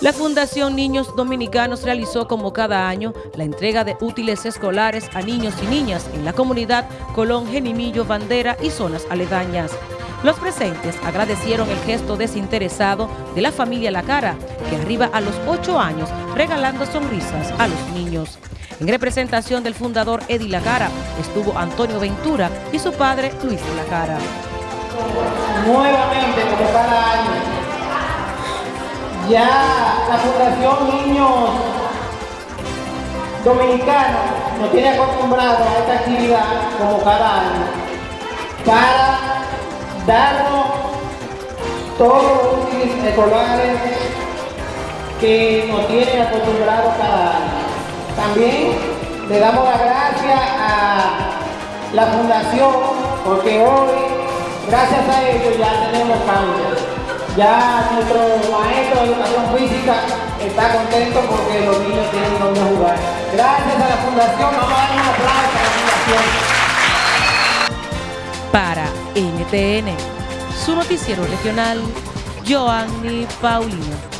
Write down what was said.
La Fundación Niños Dominicanos realizó como cada año la entrega de útiles escolares a niños y niñas en la comunidad Colón, Genimillo, Bandera y zonas aledañas. Los presentes agradecieron el gesto desinteresado de la familia La Cara, que arriba a los ocho años regalando sonrisas a los niños. En representación del fundador Eddie La Cara estuvo Antonio Ventura y su padre Luis La Cara. Nuevamente, ya la Fundación Niños Dominicanos nos tiene acostumbrado a esta actividad como cada año para darnos todos los útiles escolares que nos tienen acostumbrados cada año. También le damos las gracias a la Fundación porque hoy, gracias a ellos, ya tenemos cambios. Ya nuestro maestro de educación física está contento porque los niños tienen donde jugar. Gracias a la Fundación, vamos a dar un aplauso a Para la Fundación. NTN, su noticiero regional, Joanny Paulino.